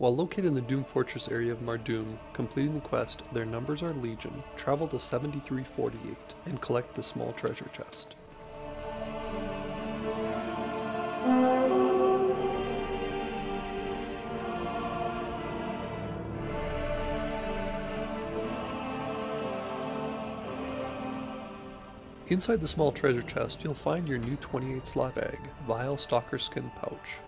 While located in the Doom Fortress area of Mardum, completing the quest Their Numbers Are Legion, travel to 7348 and collect the small treasure chest. Inside the small treasure chest, you'll find your new 28 slot bag, Vile Stalker Skin Pouch.